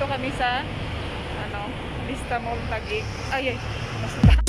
nandito kami sa ano, Vista Mall Taguig. Ay, ay, basta.